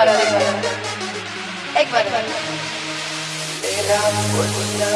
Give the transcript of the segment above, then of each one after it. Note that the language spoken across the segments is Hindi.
बार और एक बार और। एक बार और। तेरा मुन्ना।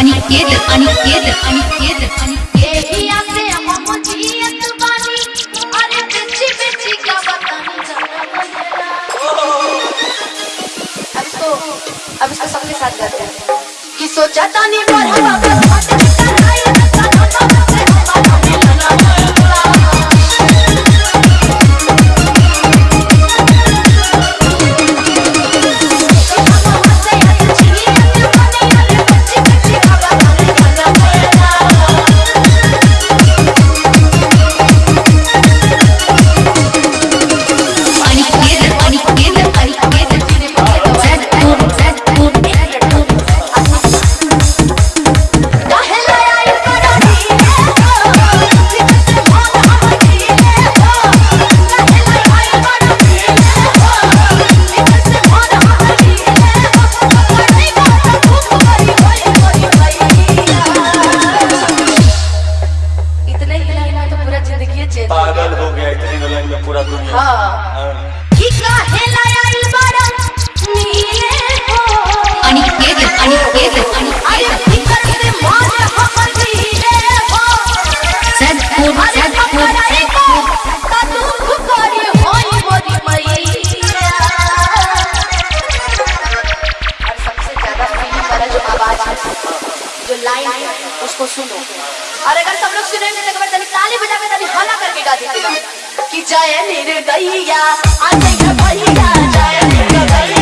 अनिकेत अनिकेत अनिकेत अनिकेत एहिया से हम जियत बानी अरे बेची बेची का बतानी अब इसको अब इसको सबके साथ गाते हैं। कि सोचा तानी पर हम अब हाथ में कराई में पूरा दुनिया। हाँ। हाँ। कि काहे बाड़ा नीले हो। से हो। को ता दुख करी होई मोरी मैया और सबसे ज़्यादा फील वाला जो आवाज़ है जो लाइन है उसको सुनो। और अगर सब लोग सुनेंगे तो एक बार ताली बजा के तनी हल्ला करके गा दीजिएगा कि जाया निर्दैया। आज भैया जय निर्दैया।